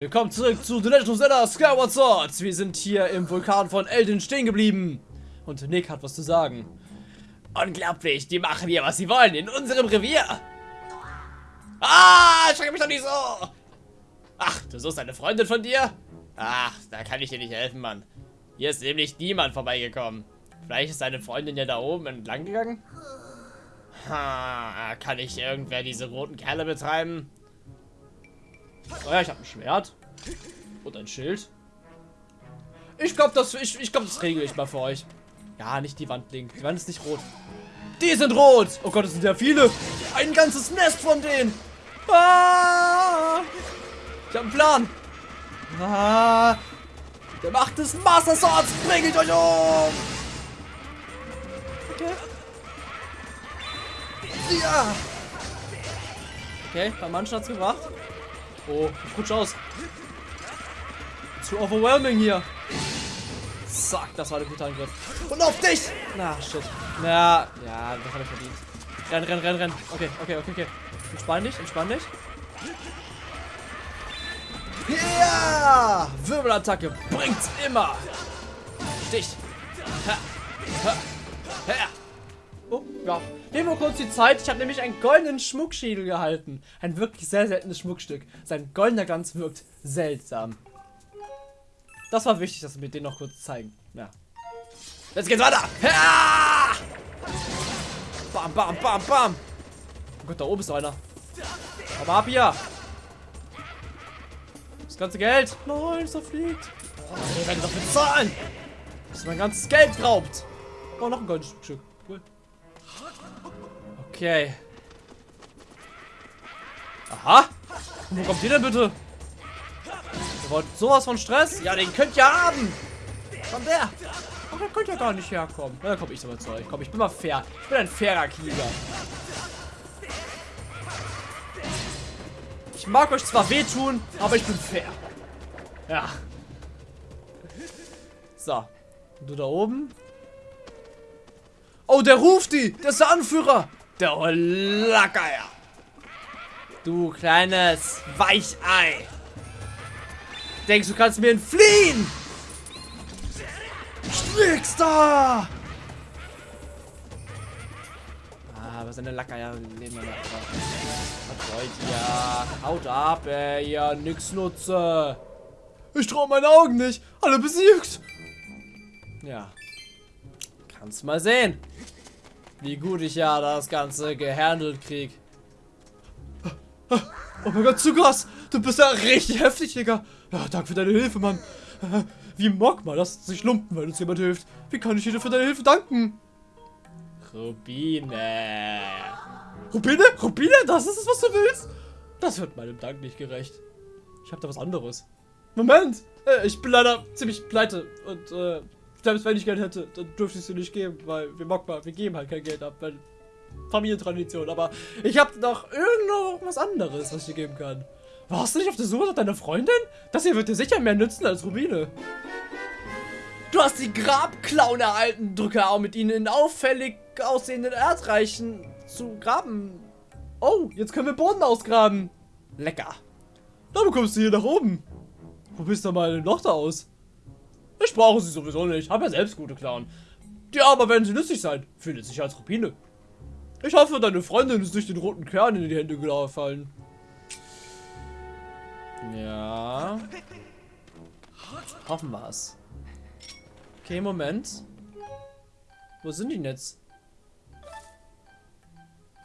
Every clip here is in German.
Willkommen zurück zu The Legend of Zelda Skyward Sword. Wir sind hier im Vulkan von Elden stehen geblieben. Und Nick hat was zu sagen. Unglaublich, die machen hier, was sie wollen, in unserem Revier. Ah, schreck mich doch nicht so. Ach, du suchst eine Freundin von dir? Ach, da kann ich dir nicht helfen, Mann. Hier ist nämlich niemand vorbeigekommen. Vielleicht ist deine Freundin ja da oben entlang gegangen? Ha, kann ich irgendwer diese roten Kerle betreiben? Oh ja, ich habe ein Schwert. Und ein Schild. Ich glaube, das, ich, ich glaub, das regle ich mal für euch. Ja, nicht die Wand legen. Die Wand ist nicht rot. Die sind rot. Oh Gott, es sind ja viele. Ein ganzes Nest von denen. Ah, ich habe einen Plan. Ah, der Macht des Master Swords bringt euch um. Okay. Ja. Okay, bei manchen hat's gebracht. Oh, ich rutsch aus. Zu overwhelming hier. Zack, das war der gute Angriff. Und auf dich! Na, shit. Na, ja, das habe ich verdient. Renn, renn, renn, renn. Okay, okay, okay, okay. Entspann dich, entspann dich. Ja! Wirbelattacke bringt's immer. Stich. Ha. Ha. Ha. Ja. Nehmen wir kurz die Zeit. Ich habe nämlich einen goldenen Schmuckschädel gehalten. Ein wirklich sehr seltenes Schmuckstück. Sein goldener Glanz wirkt seltsam. Das war wichtig, dass wir mir den noch kurz zeigen. Ja. Jetzt geht's weiter. Ja! Bam, bam, bam, bam. Oh Gott, da oben ist einer. Aber ab hier. Das ganze Geld. Nein, es fliegt. Oh, wir werden doch bezahlen. Das ist mein ganzes Geld raubt. Oh, noch ein goldenes Stück. Okay. Aha. Wo kommt ihr denn bitte? Ihr wollt sowas von Stress? Ja, den könnt ihr haben. Von der. Ach, der könnt ja gar nicht herkommen. Na, dann komm ich aber zu euch. Komm, ich bin mal fair. Ich bin ein fairer Krieger. Ich mag euch zwar wehtun, aber ich bin fair. Ja. So. Und du da oben? Oh, der ruft die. Der ist der Anführer. Der Lackeier. Du kleines Weichei. Denkst du kannst mir entfliehen? Schwickster! Ah, aber seine Lackeier leben wir noch. Was wollt ihr? Haut ab, ey, ja, nix nutze. Ich traue meinen Augen nicht. Alle besiegt. Ja. Kannst mal sehen. Wie gut ich ja das Ganze gehandelt krieg. Oh mein Gott, Zugas! Du bist ja richtig heftig, Digga. Ja, danke für deine Hilfe, Mann. Wie Mogma, lass sich lumpen, wenn uns jemand hilft. Wie kann ich dir für deine Hilfe danken? Rubine. Rubine? Rubine? Das ist es, was du willst? Das wird meinem Dank nicht gerecht. Ich habe da was anderes. Moment! Äh, ich bin leider ziemlich pleite und äh, selbst wenn ich Geld hätte, dann dürfte ich dir nicht geben, weil wir Mogma, wir geben halt kein Geld ab, weil Familientradition. Aber ich habe noch irgendwas anderes, was ich dir geben kann. Warst du nicht auf der Suche nach deiner Freundin? Das hier wird dir sicher mehr nützen als Rubine. Du hast die Grabklauen erhalten. Drücke auch mit ihnen in auffällig aussehenden Erdreichen zu graben. Oh, jetzt können wir Boden ausgraben. Lecker. Da bekommst du hier nach oben. Probierst du mal ein Loch da aus. Ich brauche sie sowieso nicht. Habe ja selbst gute Klauen. Ja, aber wenn sie nützlich sein, es sich als Rubine. Ich hoffe, deine Freundin ist nicht den roten Kern in die Hände gefallen. Ja. Hoffen wir es. Okay, Moment. Wo sind die jetzt?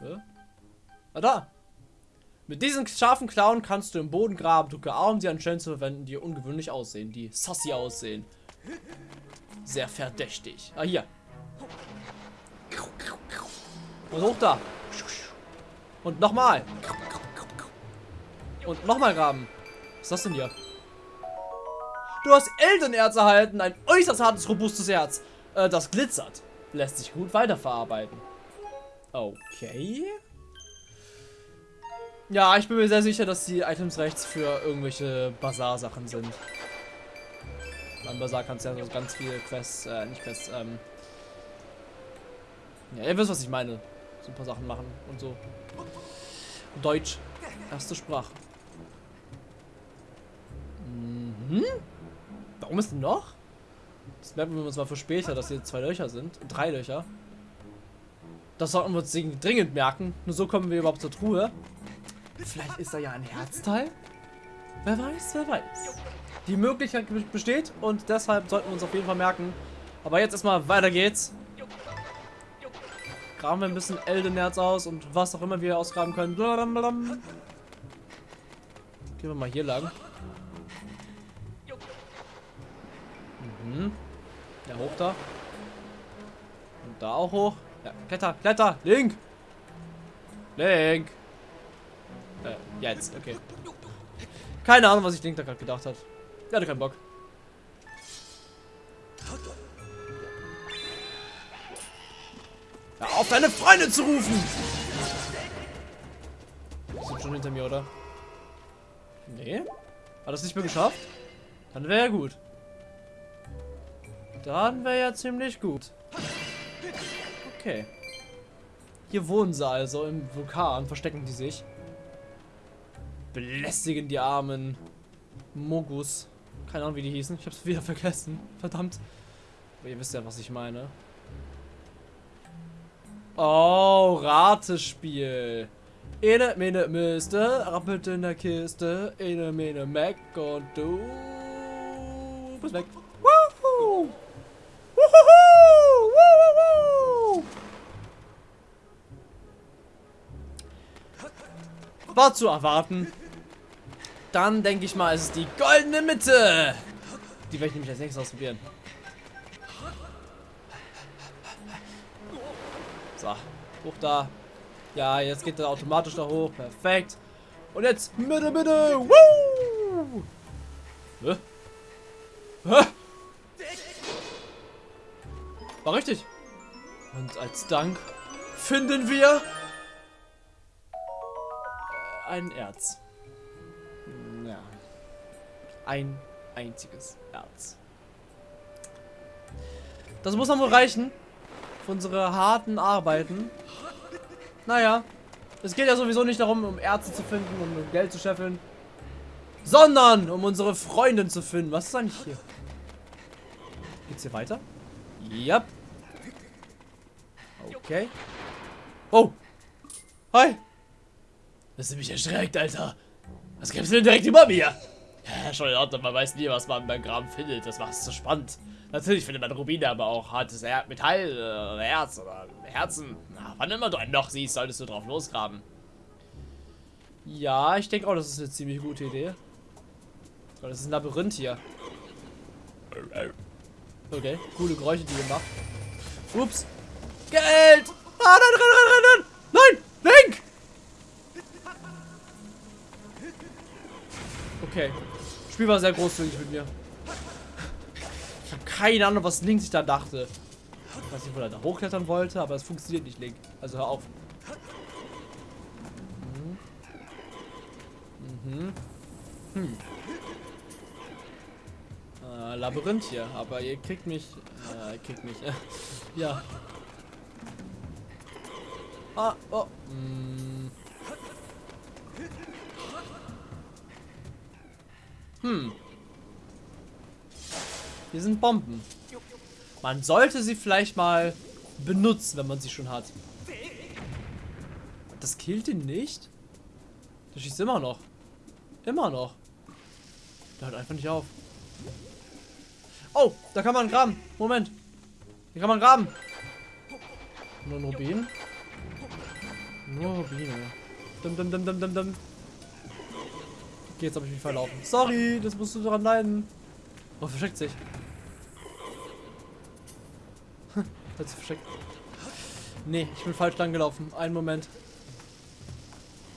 Hä? Ah, da. Mit diesen scharfen Klauen kannst du im Boden graben. A, um sie anscheinend zu verwenden, die ungewöhnlich aussehen, die sassy aussehen. Sehr verdächtig. Ah, hier. Und hoch da. Und nochmal. Und nochmal graben. Was ist das denn hier? Du hast Eldenerz erhalten. Ein äußerst hartes, robustes Erz. Äh, das glitzert. Lässt sich gut weiterverarbeiten. Okay. Ja, ich bin mir sehr sicher, dass die Items rechts für irgendwelche Bazar-Sachen sind. Beim Bazar kannst du ja so ganz viele Quests, äh, nicht Quests, ähm... Ja, ihr wisst, was ich meine. So ein paar Sachen machen und so. Deutsch. Erste Sprache. Hm? Warum ist denn noch? Das merken wir uns mal für später, dass hier zwei Löcher sind. Drei Löcher. Das sollten wir uns dringend merken. Nur so kommen wir überhaupt zur Truhe. Vielleicht ist da ja ein Herzteil? Wer weiß, wer weiß. Die Möglichkeit besteht und deshalb sollten wir uns auf jeden Fall merken. Aber jetzt erstmal weiter geht's. Graben wir ein bisschen Eldenerz aus und was auch immer wir ausgraben können. Gehen wir mal hier lang. Mhm. Ja, hoch da. Und da auch hoch. Ja, Kletter, Kletter, Link. Link. Äh, jetzt, okay. Keine Ahnung, was ich Link da gerade gedacht hat. Er hatte keinen Bock. Ja, auf deine Freunde zu rufen! Die sind schon hinter mir, oder? Nee? Hat das nicht mehr geschafft? Dann wäre ja gut. Dann wäre ja ziemlich gut. Okay. Hier wohnen sie also im Vulkan, verstecken die sich. Belästigen die armen Mogus. Keine Ahnung, wie die hießen. Ich hab's wieder vergessen. Verdammt. Aber ihr wisst ja, was ich meine. Oh, Ratespiel. Ene, mene, müsste, rappelt in der Kiste. Ene, mene, Mac und du bist weg. War zu erwarten. Dann denke ich mal, ist es die goldene Mitte. Die werde ich nämlich als nächstes ausprobieren. So, hoch da. Ja, jetzt geht er automatisch da hoch. Perfekt. Und jetzt Mitte, Mitte. Woo! Hä? Hä? War richtig. Und als Dank finden wir ein Erz. Ein einziges Erz. Das muss dann wohl reichen. Für unsere harten Arbeiten. Naja. Es geht ja sowieso nicht darum, um Ärzte zu finden um Geld zu scheffeln. Sondern um unsere Freundin zu finden. Was ist eigentlich hier? Geht's hier weiter? Ja. Okay. Oh. Hi. Das ist mich erschreckt, Alter. Was gibt's denn direkt über mir? Ja, schon in Ordnung, man weiß nie, was man beim Graben findet. Das macht es so spannend. Natürlich findet man Rubine, aber auch hartes er Metall oder äh, Herz oder Herzen. Na, wann immer du ein Loch siehst, solltest du drauf losgraben. Ja, ich denke auch, das ist eine ziemlich gute Idee. Das ist ein Labyrinth hier. Okay, coole Geräusche, die ihr macht. Ups. Geld! Ah, nein, renn, renn, renn, Nein! Link! Okay. Das Spiel war sehr großzügig mit mir. Ich habe keine Ahnung, was Link sich da dachte. Ich weiß nicht, wo er da hochklettern wollte, aber es funktioniert nicht, Link. Also hör auf. Mhm. Mhm. Hm. Äh, Labyrinth hier, aber ihr kriegt mich. Äh, kriegt mich. ja. Ah, oh. Hm. Hm. Hier sind Bomben. Man sollte sie vielleicht mal benutzen, wenn man sie schon hat. Das killt ihn nicht? Der schießt immer noch. Immer noch. Der hört einfach nicht auf. Oh, da kann man graben. Moment. Hier kann man graben. Nur ein Rubin. Nur Rubine. Dum, dum, dum, dum, dum, dum. Okay, jetzt habe ich mich verlaufen. Sorry, das musst du daran leiden. Oh, versteckt sich. Hat sich versteckt. Nee, ich bin falsch lang gelaufen. Einen Moment.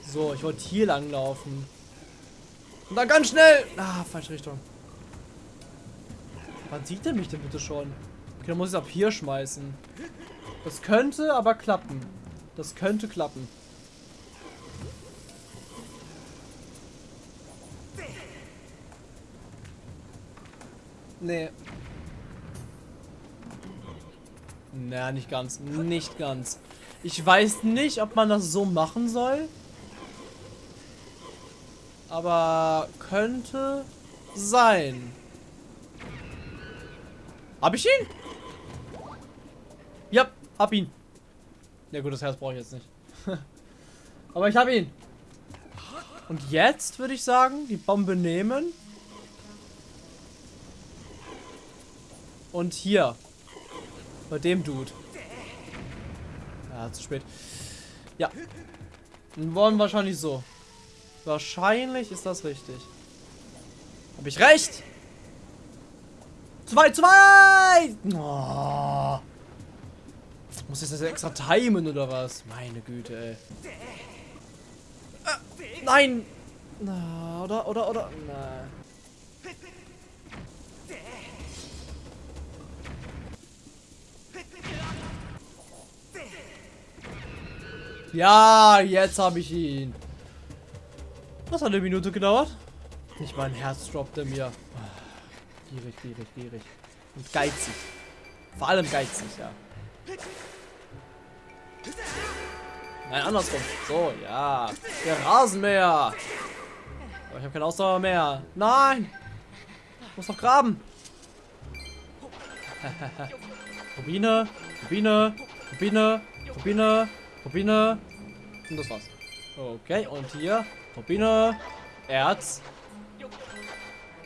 So, ich wollte hier lang laufen. Und dann ganz schnell. Ah, falsche Richtung. Wann sieht er mich denn bitte schon? Okay, dann muss ich es ab hier schmeißen. Das könnte aber klappen. Das könnte klappen. Nee. Na, nicht ganz. Nicht ganz. Ich weiß nicht, ob man das so machen soll. Aber könnte sein. Hab ich ihn? Ja, hab ihn. Ja gut, das Herz brauche ich jetzt nicht. Aber ich hab ihn. Und jetzt würde ich sagen, die Bombe nehmen. Und hier. Bei dem Dude. Ja, zu spät. Ja. Wollen wahrscheinlich so. Wahrscheinlich ist das richtig. Habe ich recht? Zwei, zwei! Oh. Muss ich das extra timen oder was? Meine Güte, ey. Äh, nein! Na, oder, oder, oder? Nein. Ja, jetzt habe ich ihn. Das hat eine Minute gedauert. Nicht mein Herz droppte mir. Gierig, gierig, gierig. Und geizig. Vor allem geizig, ja. Nein, andersrum. So, ja. Der Rasenmäher. Aber ich habe keine Ausdauer mehr. Nein. Ich muss noch graben. Rubine, Rubine, Rubine, Rubine, Rubine. Und das war's. Okay, und hier Rubine, Erz.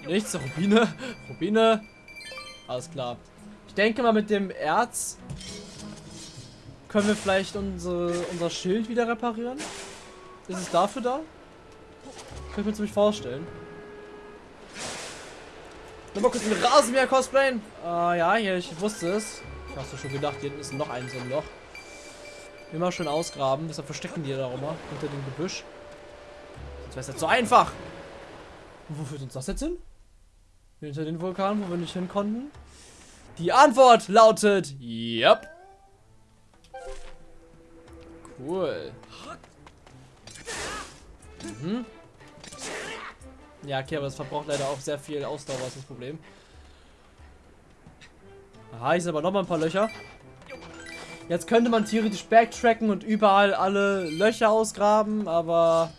Nichts, Rubine, Rubine. Alles klar. Ich denke mal mit dem Erz können wir vielleicht unsere, unser Schild wieder reparieren. Ist es dafür da? Könnte ich mir ziemlich vorstellen. Nochmal kurz den Rasenmäher cosplayen. Ah ja, hier, ich wusste es. Ich hab's schon gedacht, hier hinten ist noch ein so ein Loch. Immer schön ausgraben, deshalb verstecken die da auch immer unter dem Gebüsch. Sonst wäre es jetzt so einfach. Und wo führt uns das jetzt hin? Hinter den Vulkan, wo wir nicht hin konnten? Die Antwort lautet, yep. Cool. Mhm. Ja, okay, aber es verbraucht leider auch sehr viel Ausdauer, ist das Problem. Aha, hier sind aber noch mal ein paar Löcher. Jetzt könnte man theoretisch backtracken und überall alle Löcher ausgraben, aber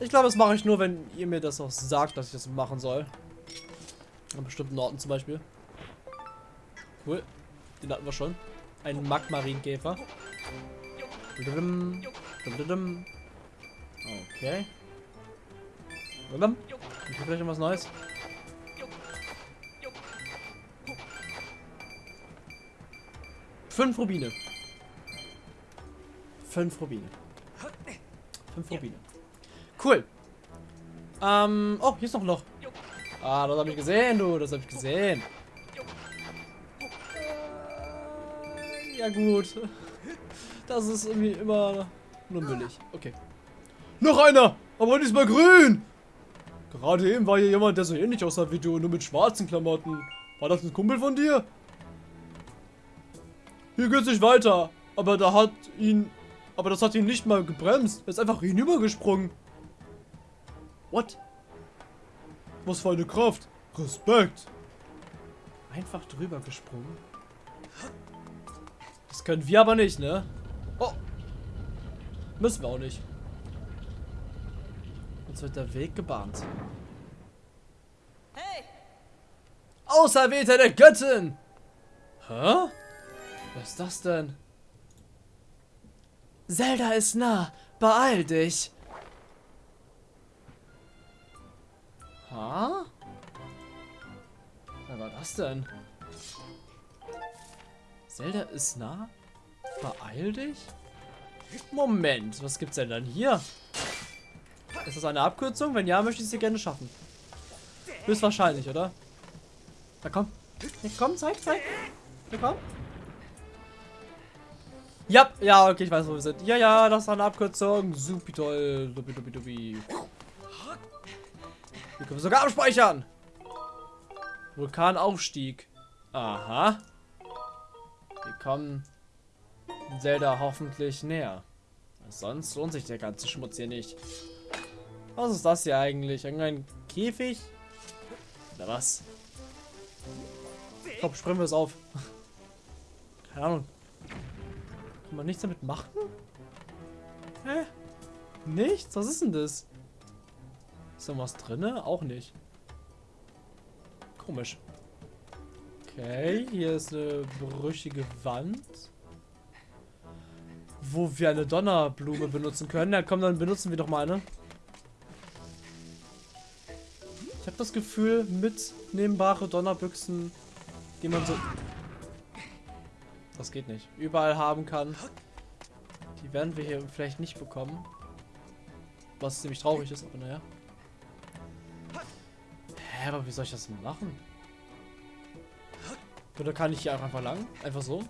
ich glaube, das mache ich nur, wenn ihr mir das auch sagt, dass ich das machen soll. An bestimmten Orten zum Beispiel. Cool. Den hatten wir schon. Ein Magmarinkäfer. Okay. Ich vielleicht noch was Neues. Fünf Rubine. Fünf Rubine. Fünf Rubine. Cool. Ähm, oh, hier ist noch ein Loch. Ah, das habe ich gesehen, du. Das habe ich gesehen. Ja gut. Das ist irgendwie immer nur müllig. Okay. Noch einer! Aber diesmal grün! Gerade eben war hier jemand, der so ähnlich aussah wie du, nur mit schwarzen Klamotten. War das ein Kumpel von dir? Hier geht's nicht weiter. Aber da hat ihn... Aber das hat ihn nicht mal gebremst. Er ist einfach hinübergesprungen. What? Was für eine Kraft. Respekt. Einfach drüber gesprungen. Das können wir aber nicht, ne? Oh. Müssen wir auch nicht. Uns wird der Weg gebahnt. Hey! Auserwählter der Göttin! Hä? Was ist das denn? Zelda ist nah. Beeil dich. Ha? Was war das denn? Zelda ist nah? Beeil dich? Moment, was gibt's denn dann hier? Ist das eine Abkürzung? Wenn ja, möchte ich sie gerne schaffen. Höchstwahrscheinlich, oder? Na komm. Ja, komm, zeig, zeig. Na komm. Ja, ja, okay, ich weiß, wo wir sind. Ja, ja, das ist eine Abkürzung. Supi toll. Dubi, dubi, dubi. Hier können wir sogar abspeichern. Vulkanaufstieg. Aha. Wir kommen Zelda hoffentlich näher. Sonst lohnt sich der ganze Schmutz hier nicht. Was ist das hier eigentlich? Irgendein Käfig? Oder was? Glaube, springen wir es auf. Keine Ahnung. Kann man nichts damit machen? Hä? Nichts? Was ist denn das? Ist da was drin? Auch nicht. Komisch. Okay, hier ist eine brüchige Wand. Wo wir eine Donnerblume benutzen können. Ja, komm, dann benutzen wir doch mal eine. Ich habe das Gefühl, mitnehmbare Donnerbüchsen, die man so... Das geht nicht. Überall haben kann. Die werden wir hier vielleicht nicht bekommen. Was ziemlich traurig ist, aber naja. Hä, aber wie soll ich das machen? Oder kann ich hier einfach lang? Einfach so?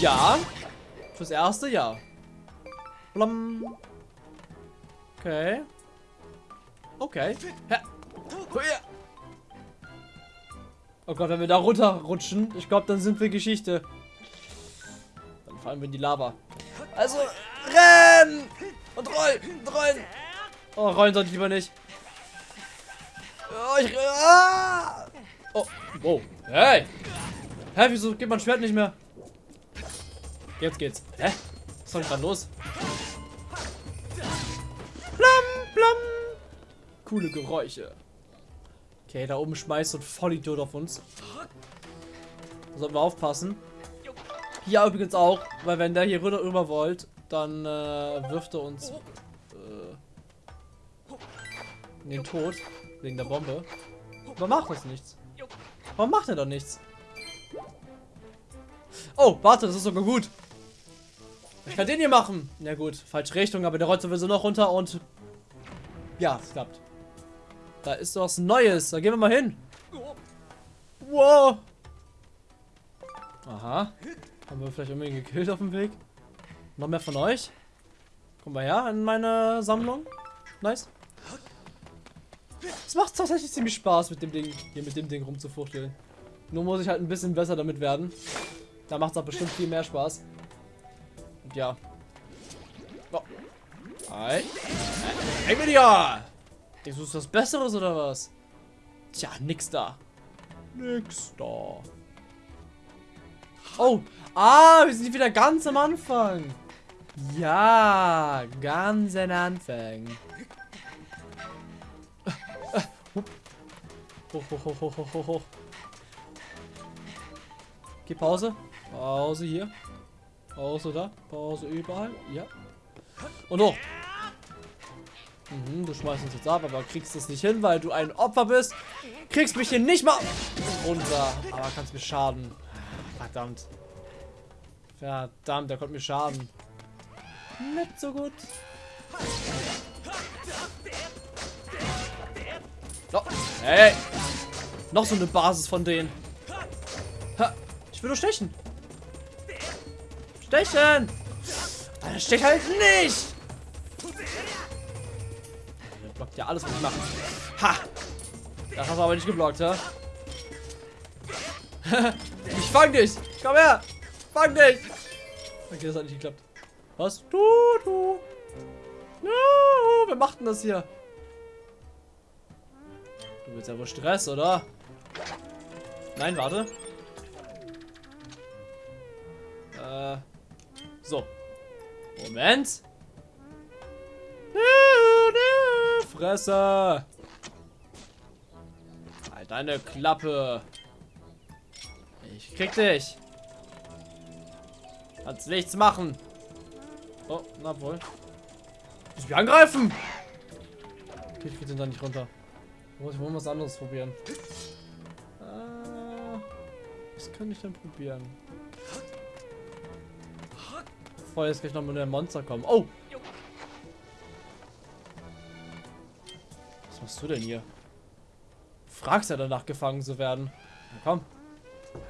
Ja. Fürs erste ja. Blum. Okay. Okay. Hä? Oh Gott, wenn wir da runterrutschen, ich glaube, dann sind wir Geschichte. Dann fallen wir in die Lava. Also, rennen! Und rollen! Und rollen! Oh, rollen sollte ich lieber nicht. Oh, ich... Ah! Oh, wow. Hey! Hä, wieso geht mein Schwert nicht mehr? Jetzt geht's. Hä? Was ist denn gerade los? Blam, blam. Coole Geräusche. Okay, da oben schmeißt so ein Vollidiot auf uns. Da sollten wir aufpassen. Hier übrigens auch, weil wenn der hier rüber, rüber wollt, dann äh, wirft er uns äh, in den Tod wegen der Bombe. Aber macht das nichts. Warum macht er doch nichts? Oh, warte, das ist sogar gut. Ich kann den hier machen. Na ja, gut, falsche Richtung, aber der rollt sowieso noch runter und... Ja, es klappt. Da ist was Neues. Da gehen wir mal hin. Wow. Aha. Haben wir vielleicht irgendwie gekillt auf dem Weg? Noch mehr von euch? Kommen wir her in meine Sammlung. Nice. Es macht tatsächlich ziemlich Spaß mit dem Ding, hier mit dem Ding rumzufuchteln. Nur muss ich halt ein bisschen besser damit werden. Da macht es auch bestimmt viel mehr Spaß. Und ja. Oh. Hi. Hey, Video! Denkst ist was Besseres oder was? Tja, nix da. Nix da. Oh, ah, wir sind wieder ganz am Anfang. Ja, ganz am Anfang. Hoch, hoch, hoch, hoch, hoch, hoch. Okay, Pause. Pause hier. Pause da. Pause überall. Ja. Und hoch. Mhm, du schmeißt uns jetzt ab, aber kriegst es nicht hin, weil du ein Opfer bist. Kriegst mich hier nicht mal runter. Aber kannst mir schaden. Verdammt. Verdammt, der konnte mir schaden. Nicht so gut. Oh, hey. Noch so eine Basis von denen. Ich will nur stechen. Stechen! Das steht halt nicht! Der blockt ja alles, was ich mache. Ha! Das hast du aber nicht geblockt, ha? ich fang dich! Komm her! Fang dich! Okay, das hat nicht geklappt. Was? Du, du! No, wer macht denn das hier? Du willst ja wohl Stress, oder? Nein, warte. Äh. So. Moment. Fresse. Halt deine Klappe. Ich krieg dich. Kannst nichts machen. Oh, na wohl. Ich mich angreifen. Okay, ich krieg den da nicht runter. Ich wohl was anderes probieren. Äh, was kann ich denn probieren? Bevor jetzt gleich noch mit einem Monster kommen. Oh! Machst du denn hier? fragst ja danach gefangen zu werden. Na, komm.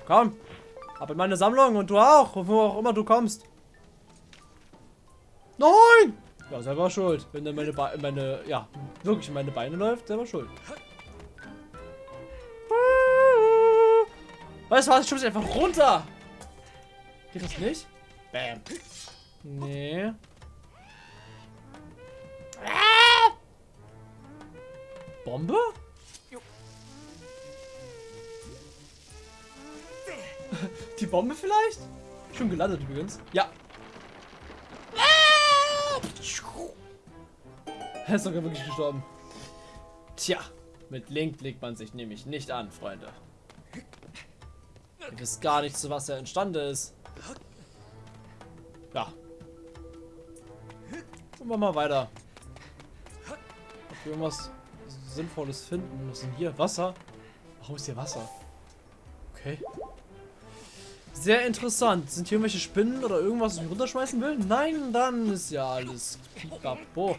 Komm. Ab in meine Sammlung und du auch. Wo auch immer du kommst. Nein! Ja, selber schuld. Wenn dann meine, Be meine, ja, wirklich meine Beine läuft, selber schuld. Weißt du was? Ich schub's einfach runter. Geht das nicht? Bam. Nee. Bombe? Die Bombe vielleicht? Schon gelandet übrigens. Ja. Er ist sogar wirklich gestorben. Tja, Mit Link legt man sich nämlich nicht an, Freunde. Ihr wisst gar nicht, zu was er entstanden ist. Ja. Gucken wir mal weiter. Ob irgendwas Sinnvolles finden. Was denn hier? Wasser? Warum ist hier Wasser? Okay. Sehr interessant. Sind hier irgendwelche Spinnen oder irgendwas, was ich runterschmeißen will? Nein, dann ist ja alles pipapo.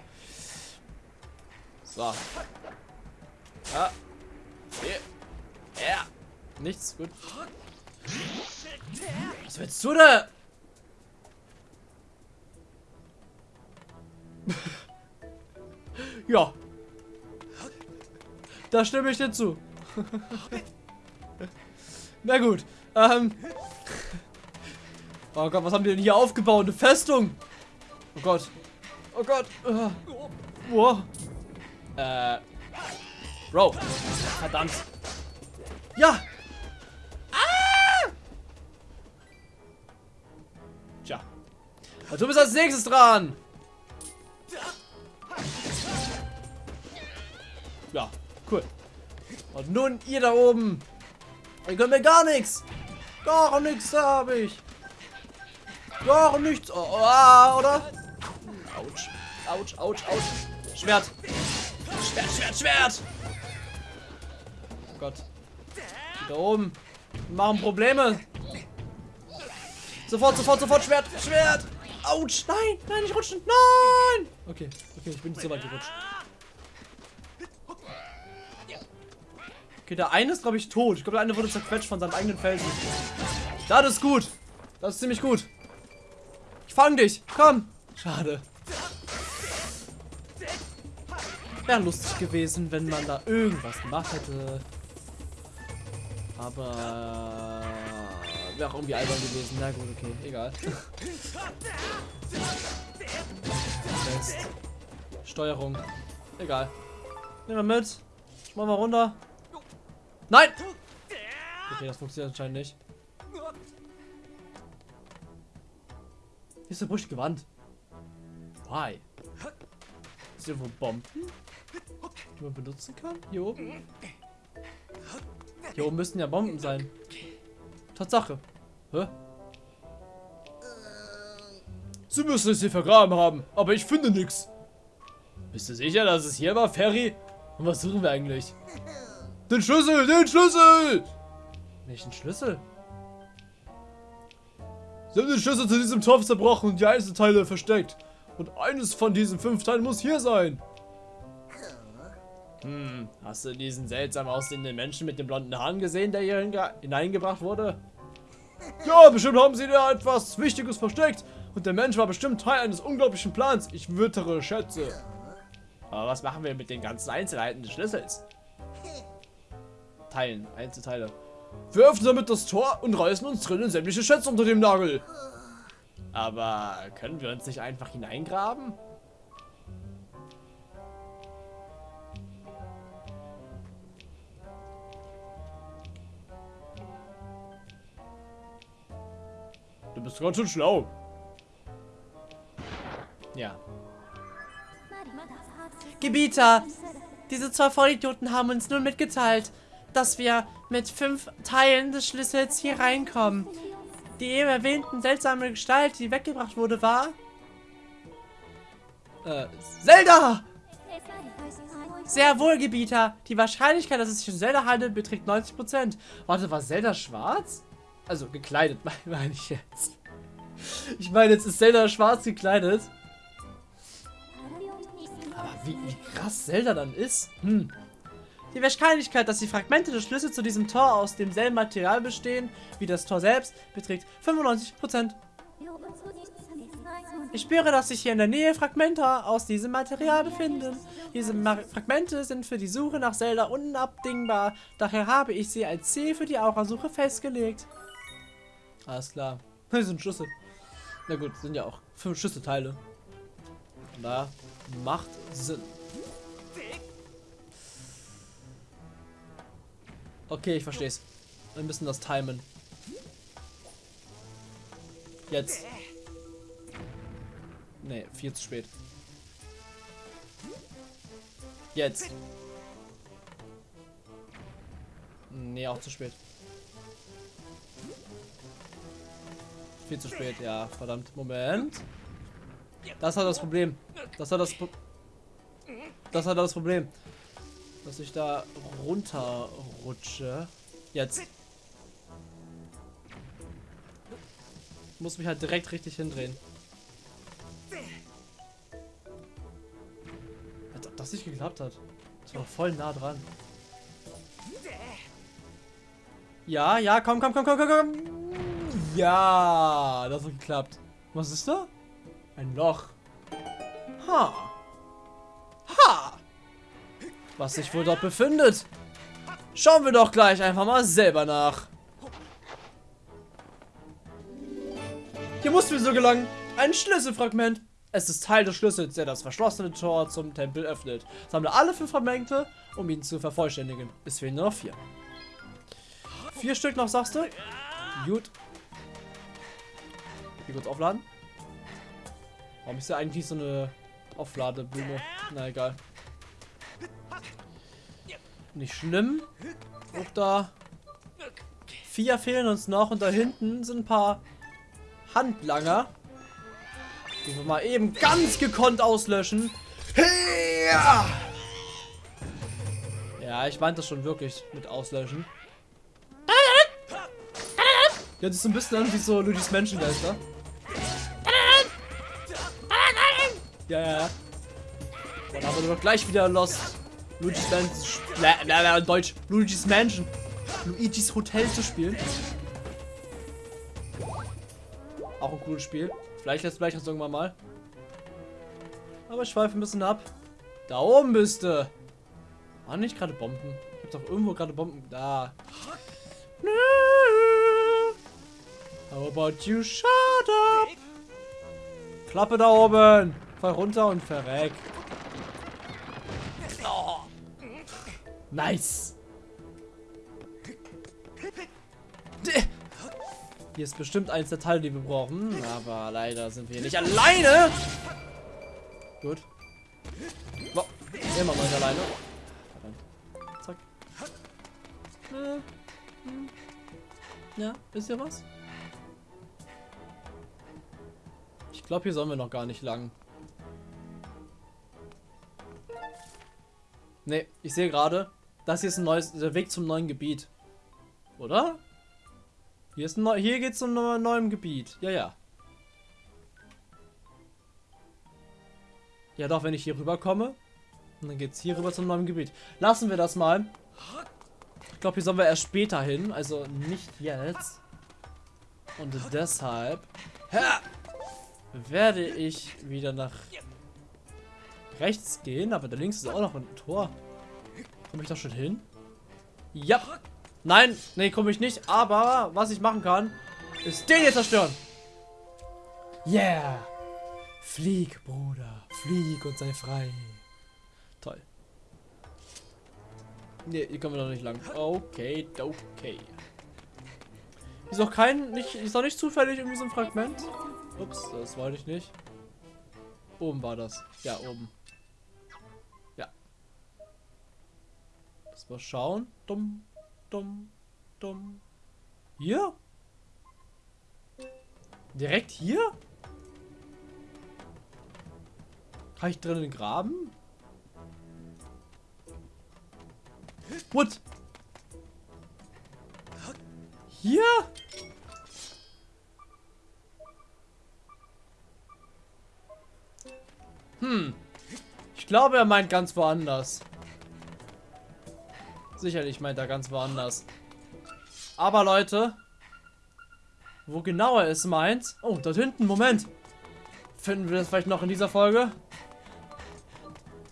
So. Ja. Ja. Nichts. Gut. Was willst du da? ja. Da stimme ich dir zu. Na gut. Ähm. Oh Gott, was haben die denn hier aufgebaut? Eine Festung. Oh Gott. Oh Gott. Uh. Wow. Äh. Bro. Verdammt. Ja. Ah! Tja. Und du bist als nächstes dran. Und nun ihr da oben. Ihr könnt mir gar nichts. Gar nichts habe ich. Gar nichts. Oh, oh, oder? Autsch. Autsch, Autsch, Autsch. Schwert. Schwert, Schwert, Schwert. Oh Gott. Die da oben. Die machen Probleme. Sofort, sofort, sofort. Schwert, Schwert. Autsch. Nein, nein, nicht rutschen. Nein. Okay, okay, ich bin nicht so weit gerutscht. Okay, der eine ist, glaube ich, tot. Ich glaube, der eine wurde zerquetscht von seinem eigenen Felsen. Das ist gut. Das ist ziemlich gut. Ich fang dich. Komm. Schade. Wäre lustig gewesen, wenn man da irgendwas gemacht hätte. Aber wäre auch irgendwie albern gewesen. Na gut, okay, egal. Steuerung. Egal. Nehmen wir mit. Machen wir runter. Nein! Okay, das funktioniert anscheinend nicht. Hier ist eine brüchige Wand. Why? Ist hier wo Bomben? Die man benutzen kann? Hier oben? Hier oben müssten ja Bomben sein. Tatsache. Hä? Sie müssen es hier vergraben haben, aber ich finde nichts. Bist du sicher, dass es hier war, Ferry? Und was suchen wir eigentlich? Den Schlüssel, den Schlüssel! Welchen Schlüssel? Sie haben den Schlüssel zu diesem Topf zerbrochen und die Einzelteile versteckt. Und eines von diesen fünf Teilen muss hier sein. Hm, hast du diesen seltsam aussehenden Menschen mit den blonden Haaren gesehen, der hier hineingebracht wurde? Ja, bestimmt haben sie da etwas Wichtiges versteckt. Und der Mensch war bestimmt Teil eines unglaublichen Plans. Ich wittere Schätze. Aber was machen wir mit den ganzen Einzelheiten des Schlüssels? Teilen, Einzelteile. Wir öffnen damit das Tor und reißen uns drinnen sämtliche Schätze unter dem Nagel. Aber können wir uns nicht einfach hineingraben? Du bist ganz schön schlau. Ja. Gebieter, diese zwei Vollidioten haben uns nun mitgeteilt, dass wir mit fünf Teilen des Schlüssels hier reinkommen. Die eben erwähnten seltsame Gestalt, die weggebracht wurde, war... Äh, Zelda! Sehr wohl, Gebieter. Die Wahrscheinlichkeit, dass es sich um Zelda handelt, beträgt 90%. Warte, war Zelda schwarz? Also, gekleidet, meine ich jetzt. Ich meine, jetzt ist Zelda schwarz gekleidet. Aber wie, wie krass Zelda dann ist? Hm. Die Wahrscheinlichkeit, dass die Fragmente des Schlüssels zu diesem Tor aus demselben Material bestehen wie das Tor selbst, beträgt 95%. Ich spüre, dass sich hier in der Nähe Fragmente aus diesem Material befinden. Diese Ma Fragmente sind für die Suche nach Zelda unabdingbar. Daher habe ich sie als Ziel für die Aurasuche festgelegt. Alles klar. Das sind Schlüssel. Na gut, sind ja auch fünf Schlüsselteile. Da macht Sinn. Okay, ich verstehe es. Wir müssen das timen. Jetzt. Nee, viel zu spät. Jetzt. Nee, auch zu spät. Viel zu spät, ja, verdammt. Moment. Das hat das Problem. Das hat das Pro Das hat das Problem. Dass ich da runterrutsche. Jetzt. Muss mich halt direkt richtig hindrehen. Als ob das nicht geklappt hat. Das war voll nah dran. Ja, ja, komm, komm, komm, komm, komm, komm. Ja, das hat geklappt. Was ist da? Ein Loch. Ha. Ha. Was sich wohl dort befindet. Schauen wir doch gleich einfach mal selber nach. Hier mussten wir so gelangen. Ein Schlüsselfragment. Es ist Teil des Schlüssels, der das verschlossene Tor zum Tempel öffnet. Sammle alle fünf Fragmente, um ihn zu vervollständigen. Es fehlen nur noch vier. Vier Stück noch, sagst du? Gut. Hier kurz aufladen. Warum ist ja eigentlich so eine Aufladeblume? Na egal. Nicht schlimm. Auch da. Vier fehlen uns noch und da hinten sind ein paar Handlanger. Die wir mal eben ganz gekonnt auslöschen. Ja, ja ich meinte das schon wirklich mit auslöschen. Ja, das ist ein bisschen an wie so Luigi's Menschengeister. Ja, ja, ja. Dann haben wir doch gleich wieder Lost. Luigi's Mansion. Deutsch. Luigi's Mansion. Luigi's Hotel zu spielen. Auch ein cooles Spiel. Vielleicht lässt gleich das irgendwann mal. Aber ich schweife ein bisschen ab. Da oben du. Waren nicht gerade Bomben? Ich hab doch irgendwo gerade Bomben. Da. How about you shut up? Klappe da oben. Fall runter und verreck. Nice. Hier ist bestimmt eins der Teile, die wir brauchen. Aber leider sind wir hier nicht alleine. Gut. Oh, immer mal alleine. Verdammt. Zack. Ja, wisst ihr was? Ich glaube, hier sollen wir noch gar nicht lang. Ne, ich sehe gerade, das hier ist ein neues, der Weg zum neuen Gebiet. Oder? Hier, ist ein neu, hier geht's zum neuen Gebiet. Ja, ja. Ja doch, wenn ich hier rüber komme, dann geht's hier rüber zum neuen Gebiet. Lassen wir das mal. Ich glaube, hier sollen wir erst später hin, also nicht jetzt. Und deshalb werde ich wieder nach rechts gehen, aber da links ist auch noch ein Tor. Komme ich da schon hin? Ja. Nein, nee, komme ich nicht. Aber was ich machen kann, ist den hier zerstören. Yeah. Flieg, Bruder. Flieg und sei frei. Toll. Ne, hier kommen wir noch nicht lang. Okay, okay. Ist noch kein, nicht, ist noch nicht zufällig irgendwie so ein Fragment. Ups, das wollte ich nicht. Oben war das. Ja, oben. Lass mal schauen. Dumm, dumm, dumm. Hier? Direkt hier? Kann ich drinnen graben? What? Hier? Hm. Ich glaube, er meint ganz woanders. Sicherlich meint er ganz woanders. Aber Leute, wo genau er es meint... Oh, dort hinten, Moment. Finden wir das vielleicht noch in dieser Folge?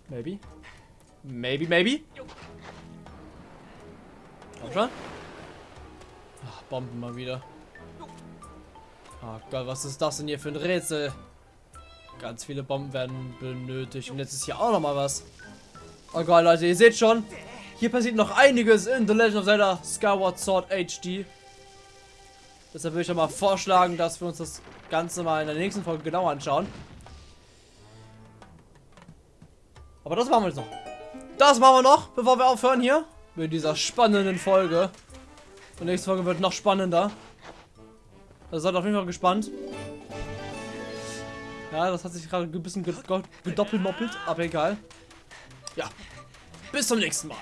Maybe. Maybe, maybe. Komm schon. Ach, Bomben mal wieder. Oh Gott, was ist das denn hier für ein Rätsel? Ganz viele Bomben werden benötigt. Und jetzt ist hier auch noch mal was. Oh Gott, Leute, ihr seht schon. Hier passiert noch einiges in The Legend of Zelda Skyward Sword HD. Deshalb würde ich mal vorschlagen, dass wir uns das Ganze mal in der nächsten Folge genau anschauen. Aber das machen wir jetzt noch. Das machen wir noch, bevor wir aufhören hier. Mit dieser spannenden Folge. Und nächste Folge wird noch spannender. Also seid auf jeden Fall gespannt. Ja, das hat sich gerade ein bisschen gedoppelmoppelt, aber egal. Ja, bis zum nächsten Mal.